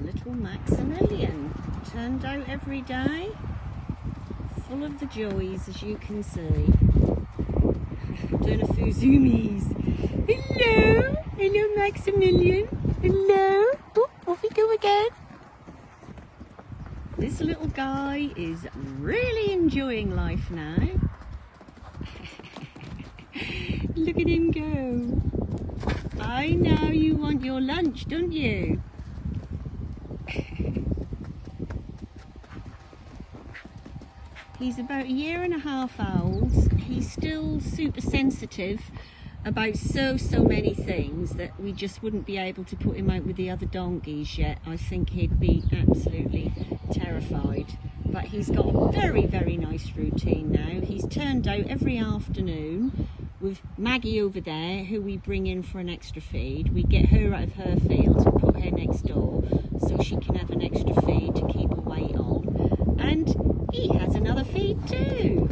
little Maximilian. Turned out every day. Full of the joys, as you can see. Doing a few zoomies. Hello! Hello, Maximilian. Hello! Oh, off we go again. This little guy is really enjoying life now. Look at him go. I know you want your lunch, don't you? He's about a year and a half old. He's still super sensitive about so, so many things that we just wouldn't be able to put him out with the other donkeys yet. I think he'd be absolutely terrified. But he's got a very, very nice routine now. He's turned out every afternoon with Maggie over there, who we bring in for an extra feed. We get her out of her field and put her next door so she can have an extra feed to keep her weight on. And he feed too.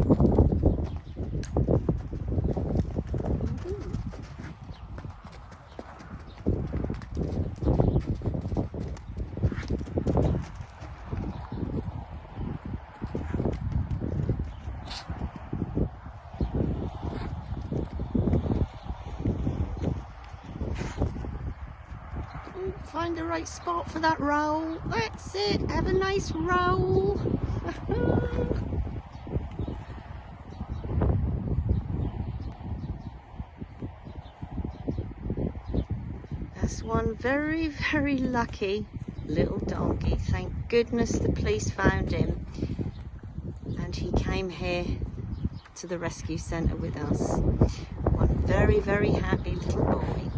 Find the right spot for that roll. That's it. Have a nice roll. One very, very lucky little donkey. Thank goodness the police found him and he came here to the rescue centre with us. One very, very happy little boy.